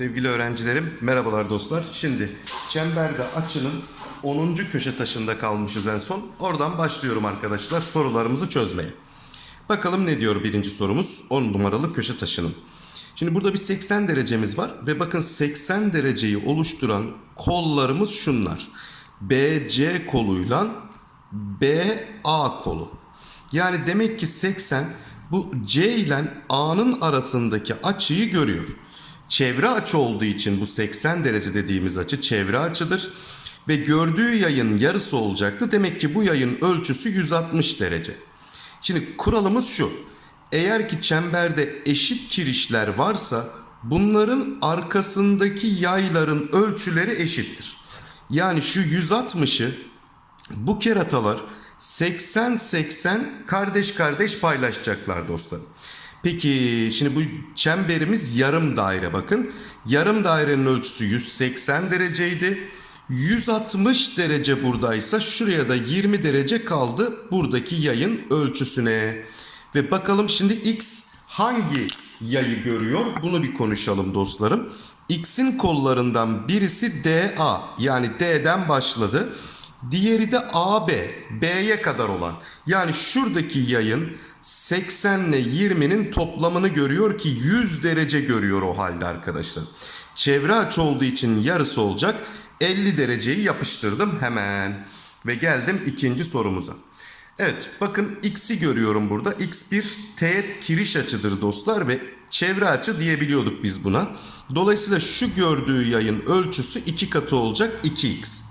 Sevgili öğrencilerim, merhabalar dostlar. Şimdi çemberde açının 10. köşe taşında kalmışız en son. Oradan başlıyorum arkadaşlar sorularımızı çözmeye. Bakalım ne diyor birinci sorumuz 10 numaralı köşe taşının. Şimdi burada bir 80 derecemiz var ve bakın 80 dereceyi oluşturan kollarımız şunlar. BC koluyla BA kolu. Yani demek ki 80 bu C ile A'nın arasındaki açıyı görüyor. Çevre açı olduğu için bu 80 derece dediğimiz açı çevre açıdır. Ve gördüğü yayın yarısı olacaktı. Demek ki bu yayın ölçüsü 160 derece. Şimdi kuralımız şu. Eğer ki çemberde eşit kirişler varsa bunların arkasındaki yayların ölçüleri eşittir. Yani şu 160'ı bu keratalar 80-80 kardeş kardeş paylaşacaklar dostlarım. Peki şimdi bu çemberimiz yarım daire bakın. Yarım dairenin ölçüsü 180 dereceydi. 160 derece buradaysa şuraya da 20 derece kaldı buradaki yayın ölçüsüne. Ve bakalım şimdi x hangi yayı görüyor? Bunu bir konuşalım dostlarım. X'in kollarından birisi DA yani D'den başladı. Diğeri de AB, B'ye kadar olan. Yani şuradaki yayın 80 ile 20'nin toplamını görüyor ki 100 derece görüyor o halde arkadaşlar. Çevre açı olduğu için yarısı olacak. 50 dereceyi yapıştırdım hemen. Ve geldim ikinci sorumuza. Evet bakın x'i görüyorum burada. x bir teğet kiriş açıdır dostlar ve çevre açı diyebiliyorduk biz buna. Dolayısıyla şu gördüğü yayın ölçüsü 2 katı olacak 2x.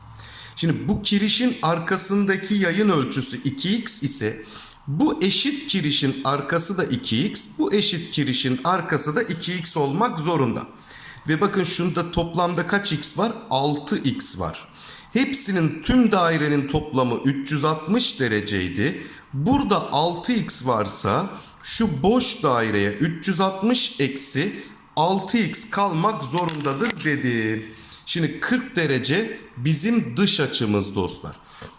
Şimdi bu kirişin arkasındaki yayın ölçüsü 2x ise bu eşit kirişin arkası da 2x, bu eşit kirişin arkası da 2x olmak zorunda. Ve bakın şunda toplamda kaç x var? 6x var. Hepsinin tüm dairenin toplamı 360 dereceydi. Burada 6x varsa şu boş daireye 360 eksi 6x kalmak zorundadır dedi. Şimdi 40 derece bizim dış açımız dostlar.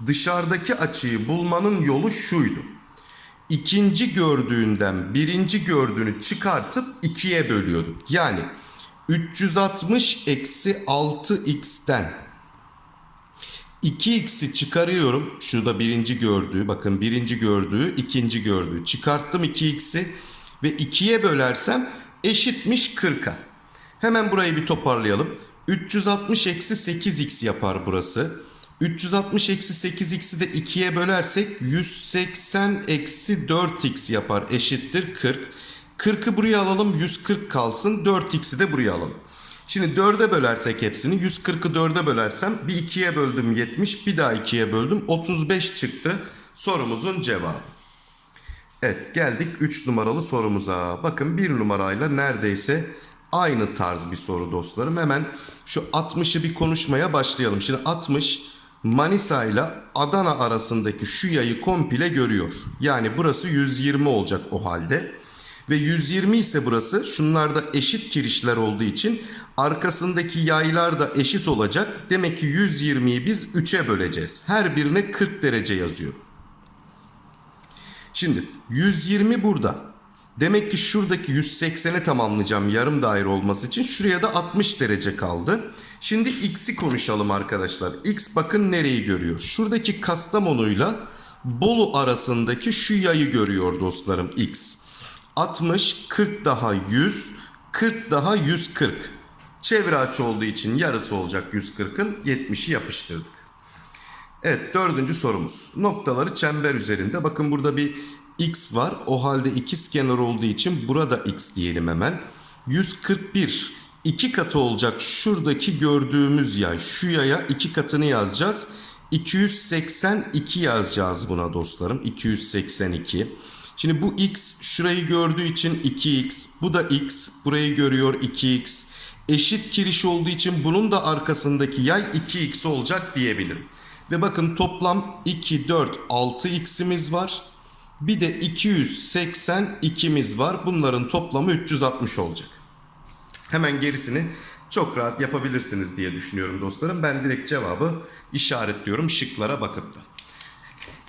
Dışarıdaki açıyı bulmanın yolu şuydu. İkinci gördüğünden birinci gördüğünü çıkartıp ikiye bölüyorduk. Yani 360 eksi 6x'ten 2x'i çıkarıyorum. Şurada birinci gördüğü bakın birinci gördüğü ikinci gördüğü. Çıkarttım 2x'i ve 2'ye bölersem eşitmiş 40'a. Hemen burayı bir toparlayalım. 360 eksi 8x yapar burası. 360 eksi 8x'i de 2'ye bölersek 180 eksi 4x yapar eşittir 40. 40'ı buraya alalım 140 kalsın 4x'i de buraya alalım. Şimdi 4'e bölersek hepsini 140'ı 4'e bölersem bir 2'ye böldüm 70 bir daha 2'ye böldüm 35 çıktı sorumuzun cevabı. Evet geldik 3 numaralı sorumuza. Bakın 1 numarayla neredeyse aynı tarz bir soru dostlarım. Hemen şu 60'ı bir konuşmaya başlayalım. Şimdi 60 Manisa ile Adana arasındaki şu yayı komple görüyor. Yani burası 120 olacak o halde. Ve 120 ise burası şunlarda eşit kirişler olduğu için arkasındaki yaylar da eşit olacak. Demek ki 120'yi biz 3'e böleceğiz. Her birine 40 derece yazıyor. Şimdi 120 burada. Demek ki şuradaki 180'i tamamlayacağım yarım daire olması için. Şuraya da 60 derece kaldı. Şimdi x'i konuşalım arkadaşlar. x bakın nereyi görüyor? Şuradaki Kastamonu'yla Bolu arasındaki şu yayı görüyor dostlarım x. 60, 40 daha 100, 40 daha 140. Çevre açı olduğu için yarısı olacak 140'ın 70'i yapıştırdık. Evet dördüncü sorumuz. Noktaları çember üzerinde. Bakın burada bir x var. O halde ikiz kenar olduğu için burada x diyelim hemen. 141 iki katı olacak şuradaki gördüğümüz yay. Şu yaya iki katını yazacağız. 282 yazacağız buna dostlarım. 282. Şimdi bu x şurayı gördüğü için 2x. Bu da x. Burayı görüyor 2x. Eşit kiriş olduğu için bunun da arkasındaki yay 2x olacak diyebilirim. Ve bakın toplam 2, 4, 6x'imiz var. Bir de 282'miz var. Bunların toplamı 360 olacak. Hemen gerisini çok rahat yapabilirsiniz diye düşünüyorum dostlarım. Ben direkt cevabı işaretliyorum şıklara bakıp da.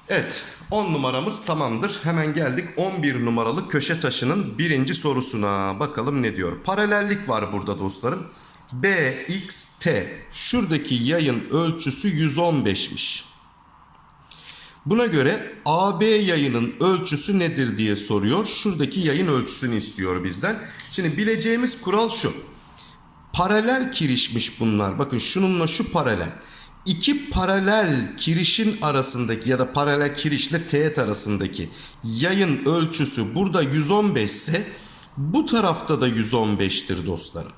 Evet 10 numaramız tamamdır. Hemen geldik 11 numaralı köşe taşının birinci sorusuna. Bakalım ne diyor. Paralellik var burada dostlarım. B, X, T. Şuradaki yayın ölçüsü 115'miş. Buna göre AB yayının ölçüsü nedir diye soruyor. Şuradaki yayın ölçüsünü istiyor bizden. Şimdi bileceğimiz kural şu. Paralel kirişmiş bunlar. Bakın şununla şu paralel. İki paralel kirişin arasındaki ya da paralel kirişle teğet arasındaki yayın ölçüsü burada 115 ise bu tarafta da 115'tir dostlarım.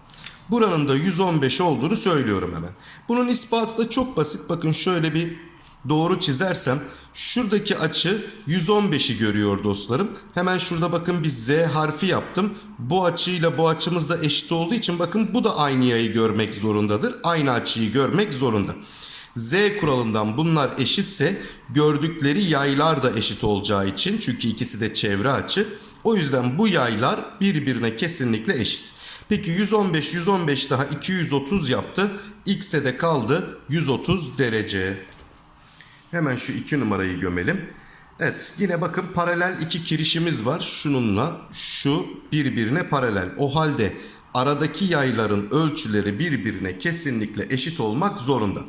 Buranın da 115 olduğunu söylüyorum hemen. Bunun ispatı da çok basit. Bakın şöyle bir doğru çizersem şuradaki açı 115'i görüyor dostlarım. Hemen şurada bakın bir Z harfi yaptım. Bu açıyla bu açımız da eşit olduğu için bakın bu da aynı yayı görmek zorundadır. Aynı açıyı görmek zorunda. Z kuralından bunlar eşitse gördükleri yaylar da eşit olacağı için çünkü ikisi de çevre açı. O yüzden bu yaylar birbirine kesinlikle eşit. Peki 115 115 daha 230 yaptı. X'e de kaldı 130 derece. Hemen şu iki numarayı gömelim. Evet yine bakın paralel iki kirişimiz var. Şununla şu birbirine paralel. O halde aradaki yayların ölçüleri birbirine kesinlikle eşit olmak zorunda.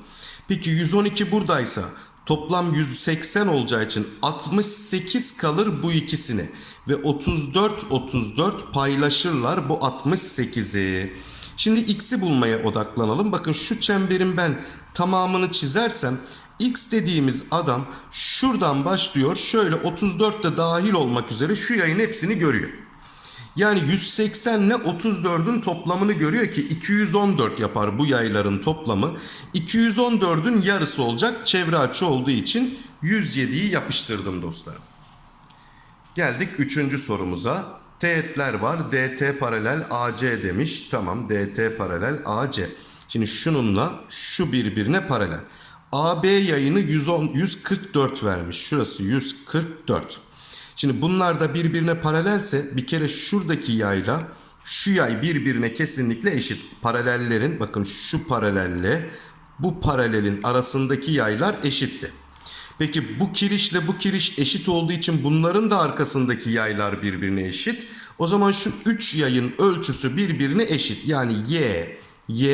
Peki 112 buradaysa toplam 180 olacağı için 68 kalır bu ikisine. Ve 34 34 paylaşırlar bu 68'i. Şimdi x'i bulmaya odaklanalım. Bakın şu çemberin ben tamamını çizersem X dediğimiz adam şuradan başlıyor. Şöyle 34 de dahil olmak üzere şu yayın hepsini görüyor. Yani 180 ile 34'ün toplamını görüyor ki 214 yapar bu yayların toplamı. 214'ün yarısı olacak çevre açı olduğu için 107'yi yapıştırdım dostlarım. Geldik 3. sorumuza. Teğetler var. DT paralel AC demiş. Tamam DT paralel AC. Şimdi şununla şu birbirine paralel. AB yayını 110, 144 vermiş. Şurası 144. Şimdi bunlar da birbirine paralelse bir kere şuradaki yayla şu yay birbirine kesinlikle eşit. Paralellerin bakın şu paralelle bu paralelin arasındaki yaylar eşitti. Peki bu kirişle bu kiriş eşit olduğu için bunların da arkasındaki yaylar birbirine eşit. O zaman şu 3 yayın ölçüsü birbirine eşit. Yani y, y,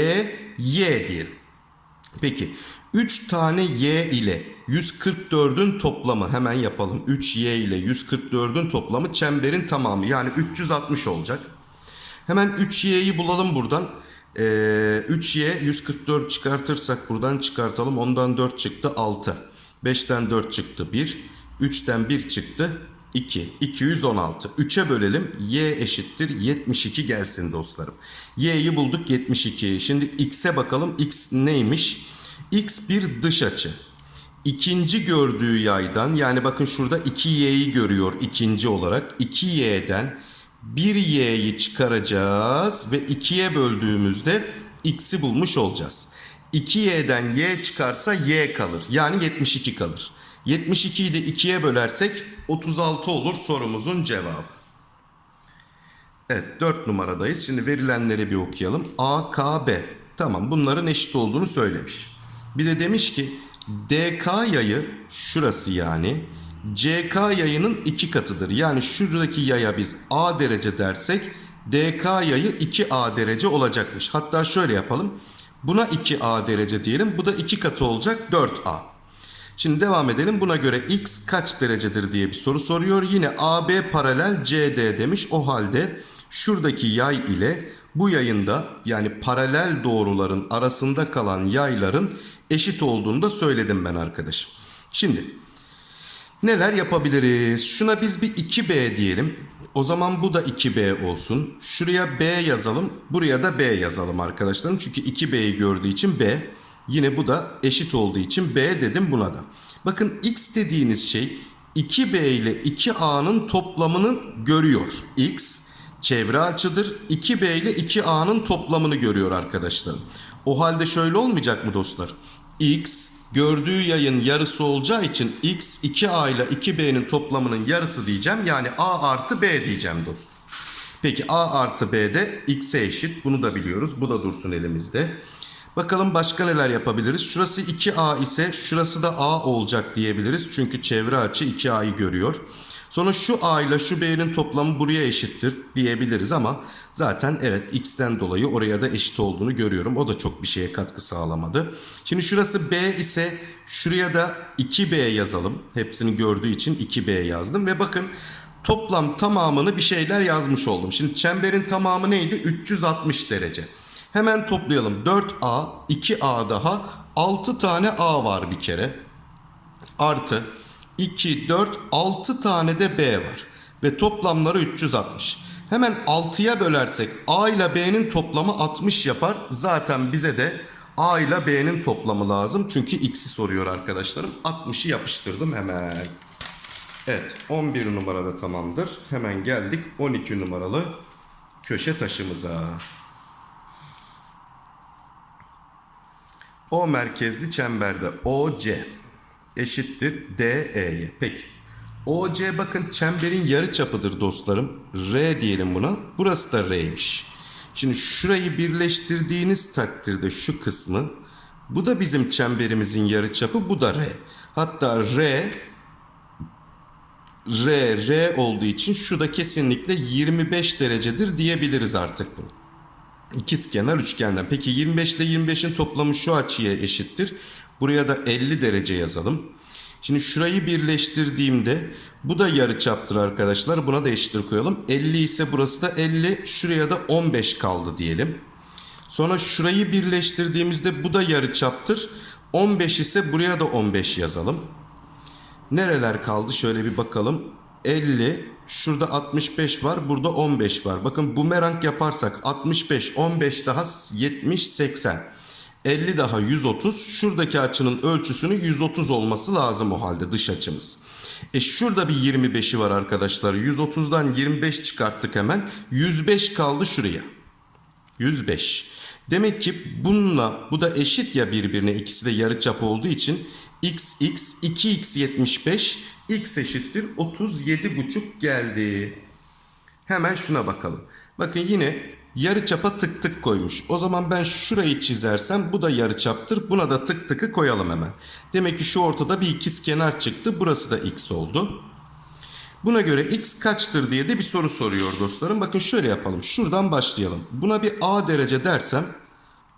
y diyelim. Peki 3 tane y ile 144'ün toplamı hemen yapalım. 3y ile 144'ün toplamı çemberin tamamı yani 360 olacak. Hemen 3y'yi bulalım buradan. Ee, 3y 144 çıkartırsak buradan çıkartalım. Ondan 4 çıktı 6. 5'ten 4 çıktı 1. 3'ten 1 çıktı 2. 216. 3'e bölelim. Y eşittir 72 gelsin dostlarım. Y'yi bulduk 72. Şimdi x'e bakalım. X neymiş? X bir dış açı. İkinci gördüğü yaydan yani bakın şurada 2y'yi görüyor ikinci olarak. 2y'den 1y'yi çıkaracağız ve 2'ye böldüğümüzde x'i bulmuş olacağız. 2y'den y çıkarsa y kalır. Yani 72 kalır. 72'yi de 2'ye bölersek 36 olur sorumuzun cevabı. Evet 4 numaradayız. Şimdi verilenleri bir okuyalım. A, K, B. Tamam bunların eşit olduğunu söylemiş. Bir de demiş ki DK yayı şurası yani CK yayının iki katıdır. Yani şuradaki yaya biz A derece dersek DK yayı 2A derece olacakmış. Hatta şöyle yapalım. Buna 2A derece diyelim. Bu da 2 katı olacak 4A. Şimdi devam edelim. Buna göre x kaç derecedir diye bir soru soruyor. Yine AB paralel CD demiş. O halde şuradaki yay ile bu yayında yani paralel doğruların arasında kalan yayların eşit olduğunu da söyledim ben arkadaşım. Şimdi neler yapabiliriz? Şuna biz bir 2B diyelim. O zaman bu da 2B olsun. Şuraya B yazalım. Buraya da B yazalım arkadaşlarım. Çünkü 2B'yi gördüğü için B. Yine bu da eşit olduğu için B dedim buna da. Bakın X dediğiniz şey 2B ile 2A'nın toplamını görüyor. X çevre açıdır. 2B ile 2A'nın toplamını görüyor arkadaşlarım. O halde şöyle olmayacak mı dostlar? X gördüğü yayın yarısı olacağı için X 2A ile 2B'nin toplamının yarısı diyeceğim. Yani A artı B diyeceğim dostum. Peki A artı B de X'e eşit. Bunu da biliyoruz. Bu da dursun elimizde. Bakalım başka neler yapabiliriz. Şurası 2A ise şurası da A olacak diyebiliriz. Çünkü çevre açı 2A'yı görüyor. Sonra şu A ile şu B'nin toplamı buraya eşittir diyebiliriz ama zaten evet X'ten dolayı oraya da eşit olduğunu görüyorum. O da çok bir şeye katkı sağlamadı. Şimdi şurası B ise şuraya da 2B yazalım. Hepsini gördüğü için 2B yazdım ve bakın toplam tamamını bir şeyler yazmış oldum. Şimdi çemberin tamamı neydi? 360 derece. Hemen toplayalım. 4A, 2A daha 6 tane A var bir kere. Artı 2, 4, 6 tane de B var. Ve toplamları 360. Hemen 6'ya bölersek A ile B'nin toplamı 60 yapar. Zaten bize de A ile B'nin toplamı lazım. Çünkü X'i soruyor arkadaşlarım. 60'ı yapıştırdım hemen. Evet 11 numarada tamamdır. Hemen geldik 12 numaralı köşe taşımıza. O merkezli çemberde OC eşittir DE'ye. Peki. OC bakın çemberin yarı çapıdır dostlarım. R diyelim buna. Burası da R'ymiş. Şimdi şurayı birleştirdiğiniz takdirde şu kısmı bu da bizim çemberimizin yarı çapı bu da R. Hatta R R, R olduğu için şu da kesinlikle 25 derecedir diyebiliriz artık bunu. İkizkenar üçgenden. Peki 25 ile 25'in toplamı şu açıya eşittir. Buraya da 50 derece yazalım. Şimdi şurayı birleştirdiğimde bu da yarıçaptır arkadaşlar. Buna da eşittir koyalım. 50 ise burası da 50. Şuraya da 15 kaldı diyelim. Sonra şurayı birleştirdiğimizde bu da yarıçaptır. 15 ise buraya da 15 yazalım. Nereler kaldı? Şöyle bir bakalım. 50, şurada 65 var, burada 15 var. Bakın bumerang yaparsak 65, 15 daha 70, 80. 50 daha 130. Şuradaki açının ölçüsünün 130 olması lazım o halde dış açımız. E şurada bir 25'i var arkadaşlar. 130'dan 25 çıkarttık hemen. 105 kaldı şuraya. 105. Demek ki bununla bu da eşit ya birbirine ikisi de yarıçap olduğu için x x 2x 75 x eşittir 37,5 geldi. Hemen şuna bakalım. Bakın yine yarıçapa tık tık koymuş. O zaman ben şurayı çizersem bu da yarıçaptır. Buna da tık tıkı koyalım hemen. Demek ki şu ortada bir ikiz kenar çıktı. Burası da x oldu. Buna göre x kaçtır diye de bir soru soruyor dostlarım. Bakın şöyle yapalım. Şuradan başlayalım. Buna bir a derece dersem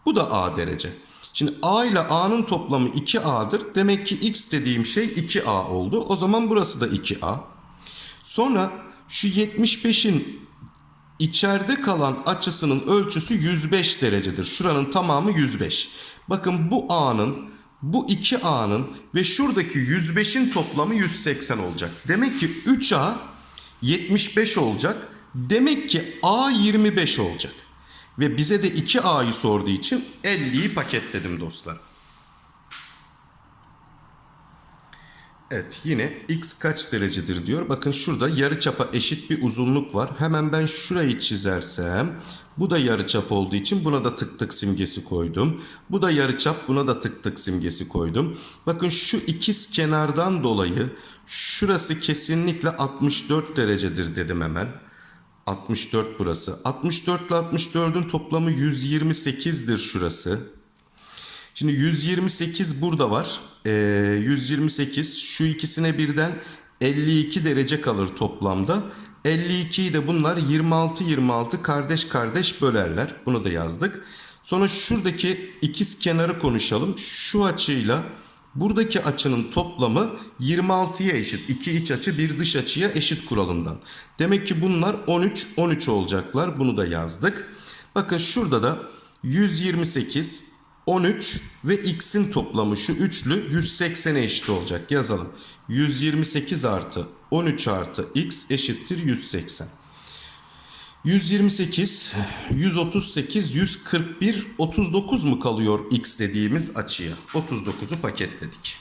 bu da a derece. Şimdi a ile a'nın toplamı 2a'dır. Demek ki x dediğim şey 2a oldu. O zaman burası da 2a. Sonra şu 75'in içeride kalan açısının ölçüsü 105 derecedir. Şuranın tamamı 105. Bakın bu a'nın, bu 2a'nın ve şuradaki 105'in toplamı 180 olacak. Demek ki 3a 75 olacak. Demek ki a 25 olacak. Ve bize de 2A'yı sorduğu için 50'yi paketledim dostlar. Evet yine x kaç derecedir diyor. Bakın şurada yarıçapa eşit bir uzunluk var. Hemen ben şurayı çizersem bu da yarıçap olduğu için buna da tık tık simgesi koydum. Bu da yarıçap buna da tık tık simgesi koydum. Bakın şu ikiz kenardan dolayı şurası kesinlikle 64 derecedir dedim hemen. 64 burası. 64 ile 64'ün toplamı 128'dir şurası. Şimdi 128 burada var. Ee, 128 şu ikisine birden 52 derece kalır toplamda. 52'yi de bunlar 26 26 kardeş kardeş bölerler. Bunu da yazdık. Sonra şuradaki ikiz kenarı konuşalım. Şu açıyla Buradaki açının toplamı 26'ya eşit. İki iç açı bir dış açıya eşit kuralından. Demek ki bunlar 13 13 olacaklar. Bunu da yazdık. Bakın şurada da 128 13 ve x'in toplamı şu üçlü 180'e eşit olacak. Yazalım. 128 artı 13 artı x eşittir 180. 128, 138, 141, 39 mu kalıyor x dediğimiz açıya? 39'u paketledik.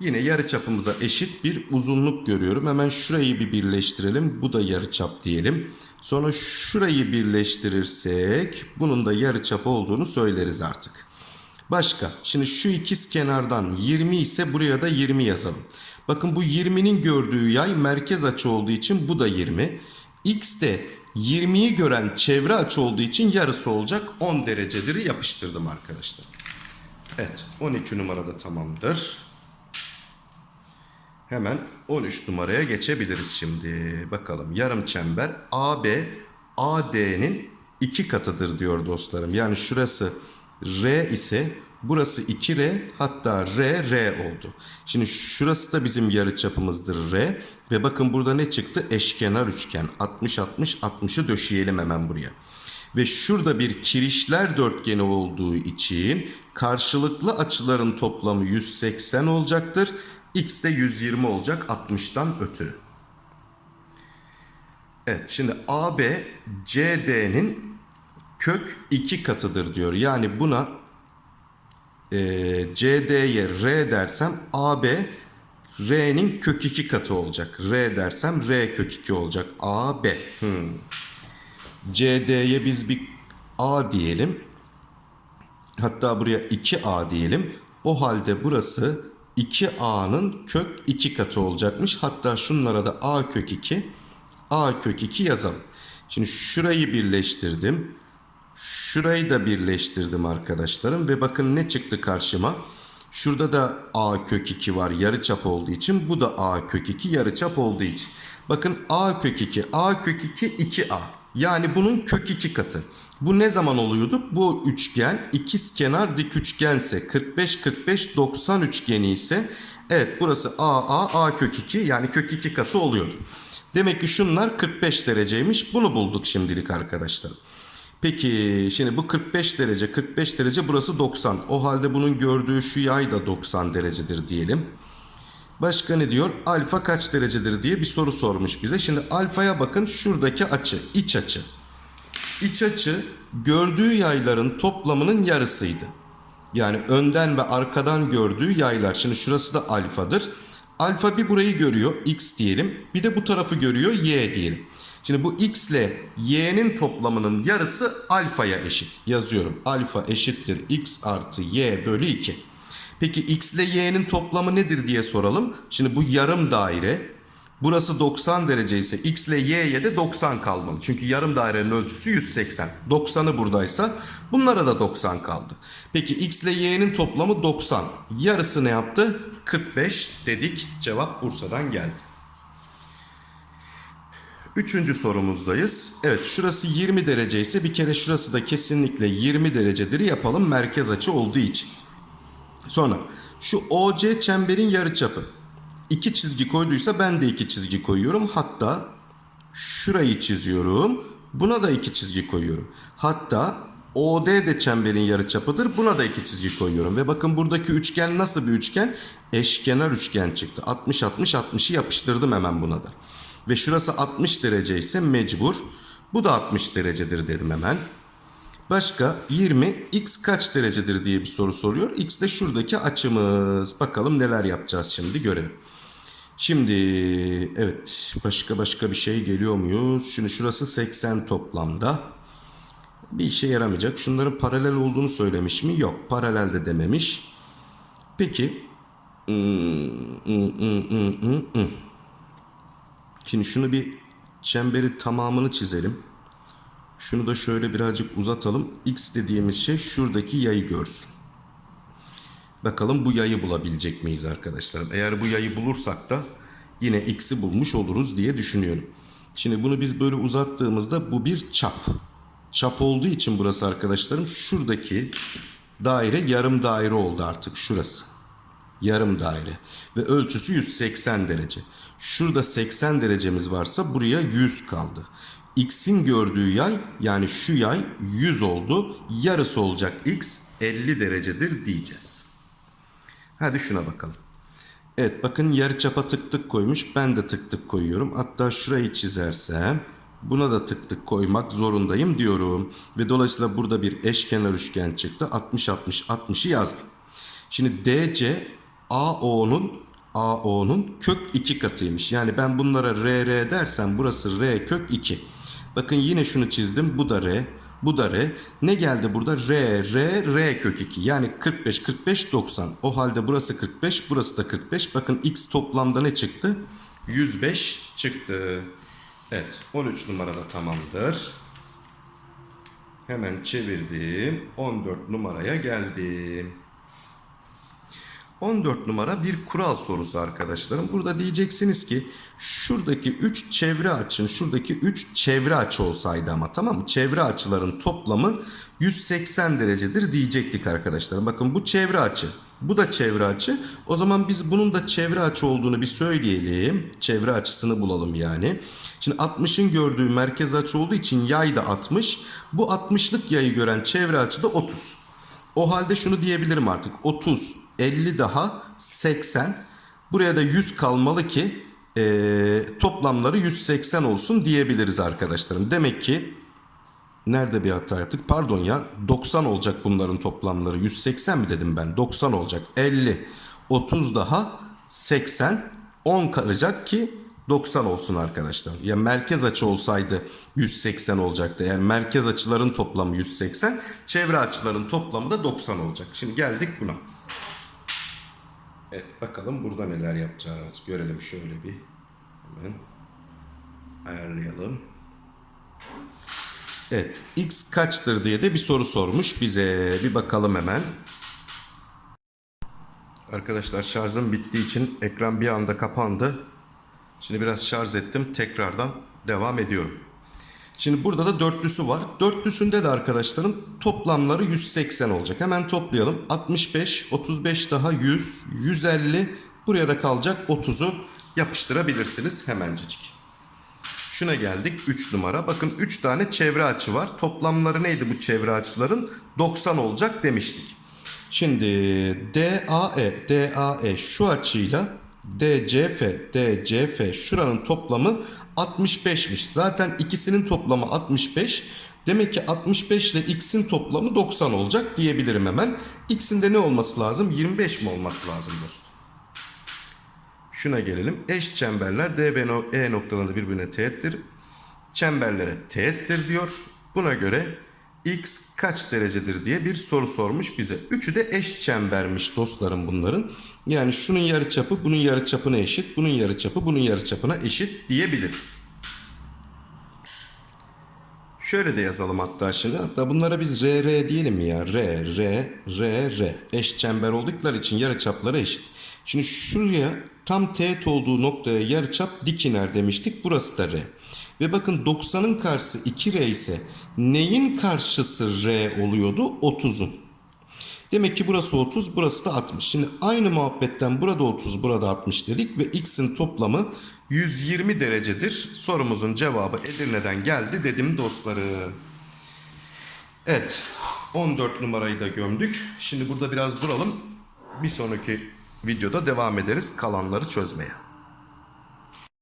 Yine yarıçapımıza eşit bir uzunluk görüyorum. Hemen şurayı bir birleştirelim. Bu da yarıçap diyelim. Sonra şurayı birleştirirsek bunun da yarıçap olduğunu söyleriz artık. Başka. Şimdi şu ikiz kenardan 20 ise buraya da 20 yazalım. Bakın bu 20'nin gördüğü yay merkez açı olduğu için bu da 20. X de 20'yi gören çevre açı olduğu için yarısı olacak 10 derecedir yapıştırdım arkadaşlar. Evet 12 numarada tamamdır. Hemen 13 numaraya geçebiliriz şimdi. Bakalım yarım çember AB AD'nin iki katıdır diyor dostlarım. Yani şurası R ise burası 2R hatta R R oldu. Şimdi şurası da bizim yarıçapımızdır R ve bakın burada ne çıktı? Eşkenar üçgen 60 60 60'ı döşeyelim hemen buraya. Ve şurada bir kirişler dörtgeni olduğu için karşılıklı açıların toplamı 180 olacaktır. X de 120 olacak 60'tan ötürü. Evet şimdi AB CD'nin kök 2 katıdır diyor. Yani buna e, CD'ye R dersem AB R'nin kök 2 katı olacak. R dersem R kök 2 olacak. AB. Hmm. CD'ye biz bir A diyelim. Hatta buraya 2A diyelim. O halde burası 2A'nın kök 2 katı olacakmış. Hatta şunlara da A kök 2, A kök 2 yazalım. Şimdi şurayı birleştirdim. Şurayı da birleştirdim arkadaşlarım. Ve bakın ne çıktı karşıma. Şurada da A kök 2 var yarıçap olduğu için. Bu da A kök 2 yarıçap olduğu için. Bakın A kök 2, A kök 2 2A. Yani bunun kök 2 katı. Bu ne zaman oluyordu? Bu üçgen ikiz kenar dik üçgense 45 45 90 üçgeni ise evet burası A A kök 2 yani kök 2 katı oluyordu. Demek ki şunlar 45 dereceymiş. Bunu bulduk şimdilik arkadaşlar. Peki şimdi bu 45 derece 45 derece burası 90. O halde bunun gördüğü şu yay da 90 derecedir diyelim. Başka ne diyor? Alfa kaç derecedir diye bir soru sormuş bize. Şimdi alfaya bakın şuradaki açı, iç açı. İç açı gördüğü yayların toplamının yarısıydı. Yani önden ve arkadan gördüğü yaylar. Şimdi şurası da alfadır. Alfa bir burayı görüyor x diyelim. Bir de bu tarafı görüyor y diyelim. Şimdi bu x ile y'nin toplamının yarısı alfaya eşit. Yazıyorum. Alfa eşittir x artı y bölü 2. Peki x ile y'nin toplamı nedir diye soralım. Şimdi bu yarım daire. Burası 90 derece ise x ile y'ye de 90 kalmalı. Çünkü yarım dairenin ölçüsü 180. 90'ı buradaysa bunlara da 90 kaldı. Peki x ile y'nin toplamı 90. Yarısı ne yaptı? 45 dedik. Cevap Bursa'dan geldi. Üçüncü sorumuzdayız. Evet şurası 20 derece ise bir kere şurası da kesinlikle 20 derecedir yapalım merkez açı olduğu için. Sonra şu OC çemberin yarıçapı. İki çizgi koyduysa ben de iki çizgi koyuyorum. Hatta şurayı çiziyorum. Buna da iki çizgi koyuyorum. Hatta OD de çemberin yarıçapıdır. Buna da iki çizgi koyuyorum. Ve bakın buradaki üçgen nasıl bir üçgen? Eşkenar üçgen çıktı. 60 60 60'ı yapıştırdım hemen buna da. Ve şurası 60 derece ise mecbur. Bu da 60 derecedir dedim hemen. Başka 20 x kaç derecedir diye bir soru soruyor. X de şuradaki açımız. Bakalım neler yapacağız şimdi görelim. Şimdi evet başka başka bir şey geliyor muyuz? Şimdi şurası 80 toplamda. Bir işe yaramayacak. Şunların paralel olduğunu söylemiş mi? Yok paralel de dememiş. Peki. Şimdi şunu bir çemberi tamamını çizelim. Şunu da şöyle birazcık uzatalım. X dediğimiz şey şuradaki yayı görsün. Bakalım bu yayı bulabilecek miyiz arkadaşlarım? Eğer bu yayı bulursak da yine x'i bulmuş oluruz diye düşünüyorum. Şimdi bunu biz böyle uzattığımızda bu bir çap. Çap olduğu için burası arkadaşlarım şuradaki daire yarım daire oldu artık şurası. Yarım daire ve ölçüsü 180 derece. Şurada 80 derecemiz varsa buraya 100 kaldı. X'in gördüğü yay yani şu yay 100 oldu. Yarısı olacak x 50 derecedir diyeceğiz. Hadi şuna bakalım. Evet bakın yarıçapa tık tık koymuş. Ben de tık tık koyuyorum. Hatta şurayı çizersem buna da tık tık koymak zorundayım diyorum. Ve dolayısıyla burada bir eşkenar üçgen çıktı. 60 60 60'ı yazdım. Şimdi DC AO'nun AO'nun kök 2 katıymış. Yani ben bunlara RR dersem burası R kök 2. Bakın yine şunu çizdim. Bu da R. Bu da R. Ne geldi burada? R, R, R kök 2. Yani 45, 45, 90. O halde burası 45, burası da 45. Bakın X toplamda ne çıktı? 105 çıktı. Evet 13 numarada tamamdır. Hemen çevirdim. 14 numaraya geldim. 14 numara bir kural sorusu arkadaşlarım. Burada diyeceksiniz ki şuradaki 3 çevre açın, şuradaki 3 çevre açı olsaydı ama tamam mı? Çevre açıların toplamı 180 derecedir diyecektik arkadaşlarım. Bakın bu çevre açı. Bu da çevre açı. O zaman biz bunun da çevre açı olduğunu bir söyleyelim. Çevre açısını bulalım yani. Şimdi 60'ın gördüğü merkez açı olduğu için yay da 60. Bu 60'lık yayı gören çevre açı da 30. O halde şunu diyebilirim artık. 30, 50 daha 80. Buraya da 100 kalmalı ki eee, toplamları 180 olsun diyebiliriz arkadaşlarım. Demek ki nerede bir hata yaptık? Pardon ya 90 olacak bunların toplamları. 180 mi dedim ben? 90 olacak. 50, 30 daha 80, 10 kalacak ki 90 olsun arkadaşlar. Ya merkez açı olsaydı 180 olacaktı. Yani merkez açıların toplamı 180, çevre açıların toplamı da 90 olacak. Şimdi geldik buna. Evet bakalım burada neler yapacağız. Görelim şöyle bir. Hemen ayarlayalım. Evet x kaçtır diye de bir soru sormuş bize. Bir bakalım hemen. Arkadaşlar şarjım bittiği için ekran bir anda kapandı. Şimdi biraz şarj ettim. Tekrardan devam ediyorum. Şimdi burada da dörtlüsü var. Dörtlüsünde de arkadaşlarım toplamları 180 olacak. Hemen toplayalım. 65, 35 daha 100, 150. Buraya da kalacak 30'u yapıştırabilirsiniz hemencecik. Şuna geldik 3 numara. Bakın 3 tane çevre açı var. Toplamları neydi bu çevre açıların? 90 olacak demiştik. Şimdi DAE, DAE şu açıyla DCF, DCF şuranın toplamı 65'miş. Zaten ikisinin toplamı 65. Demek ki 65 ile x'in toplamı 90 olacak diyebilirim hemen. X'in de ne olması lazım? 25 mi olması lazım dostum? Şuna gelelim. Eş çemberler D ve E noktalarında birbirine teğettir. Çemberlere teğettir diyor. Buna göre x kaç derecedir diye bir soru sormuş bize. Üçü de eş çembermiş dostlarım bunların. Yani şunun yarıçapı bunun yarıçapına eşit, bunun yarıçapı bunun yarıçapına eşit diyebiliriz. Şöyle de yazalım hatta şimdi. Hatta bunlara biz RR diyelim mi ya? R, R, R, R. Eş çember oldukları için yarıçapları eşit. Şimdi şuraya tam teğet olduğu noktaya yarıçap dik iner demiştik. Burası da R. Ve bakın 90'ın karşısı 2R ise neyin karşısı R oluyordu? 30'un. Demek ki burası 30, burası da 60. Şimdi aynı muhabbetten burada 30, burada 60 dedik ve x'in toplamı 120 derecedir. Sorumuzun cevabı Edirne'den geldi dedim dostlarım. Evet, 14 numarayı da gömdük. Şimdi burada biraz duralım. Bir sonraki videoda devam ederiz kalanları çözmeye.